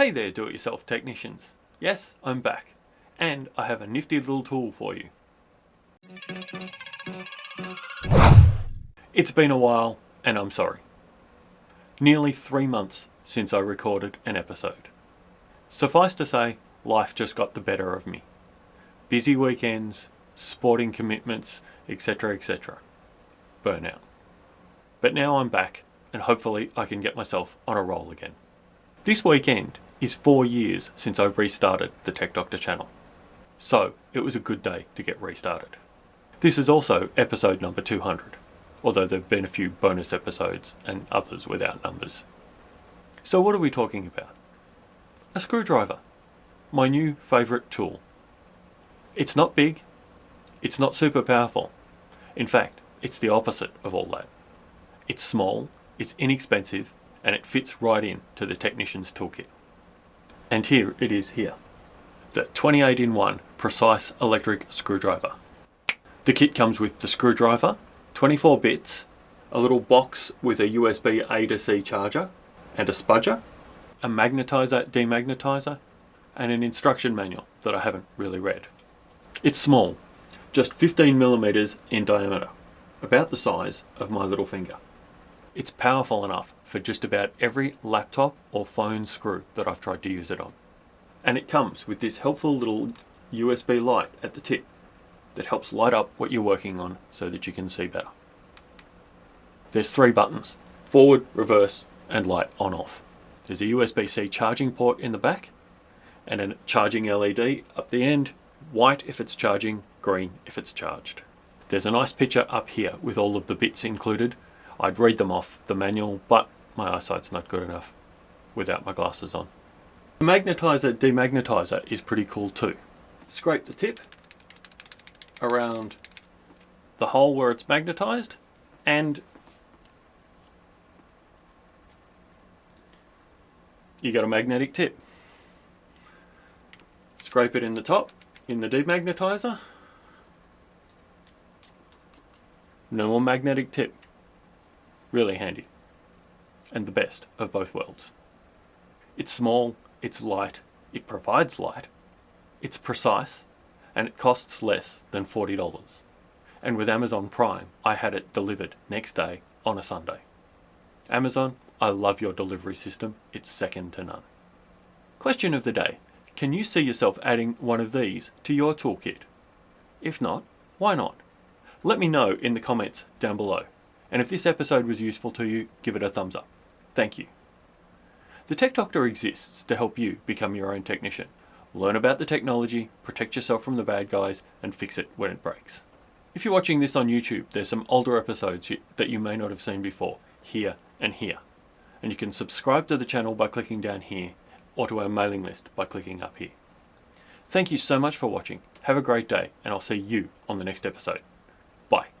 Hey there do-it-yourself technicians. Yes, I'm back. And I have a nifty little tool for you. It's been a while and I'm sorry. Nearly three months since I recorded an episode. Suffice to say, life just got the better of me. Busy weekends, sporting commitments, etc etc. Burnout. But now I'm back and hopefully I can get myself on a roll again. This weekend is four years since I restarted the Tech Doctor channel. So it was a good day to get restarted. This is also episode number 200, although there have been a few bonus episodes and others without numbers. So what are we talking about? A screwdriver, my new favourite tool. It's not big, it's not super powerful. In fact, it's the opposite of all that. It's small, it's inexpensive, and it fits right in to the technician's toolkit. And here it is here. The 28 in 1 Precise Electric Screwdriver. The kit comes with the screwdriver, 24 bits, a little box with a USB A to C charger, and a spudger, a magnetizer demagnetizer, and an instruction manual that I haven't really read. It's small, just 15 millimeters in diameter, about the size of my little finger. It's powerful enough for just about every laptop or phone screw that I've tried to use it on. And it comes with this helpful little USB light at the tip that helps light up what you're working on so that you can see better. There's three buttons, forward, reverse, and light on off. There's a USB-C charging port in the back and a charging LED up the end, white if it's charging, green if it's charged. There's a nice picture up here with all of the bits included. I'd read them off the manual, but my eyesight's not good enough without my glasses on. The magnetizer demagnetizer is pretty cool too. Scrape the tip around the hole where it's magnetized and you got a magnetic tip. Scrape it in the top in the demagnetizer. No more magnetic tip. Really handy and the best of both worlds. It's small, it's light, it provides light, it's precise, and it costs less than $40. And with Amazon Prime, I had it delivered next day on a Sunday. Amazon, I love your delivery system, it's second to none. Question of the day, can you see yourself adding one of these to your toolkit? If not, why not? Let me know in the comments down below. And if this episode was useful to you, give it a thumbs up. Thank you. The Tech Doctor exists to help you become your own technician. Learn about the technology, protect yourself from the bad guys, and fix it when it breaks. If you're watching this on YouTube, there's some older episodes that you may not have seen before, here and here. And you can subscribe to the channel by clicking down here, or to our mailing list by clicking up here. Thank you so much for watching. Have a great day, and I'll see you on the next episode. Bye.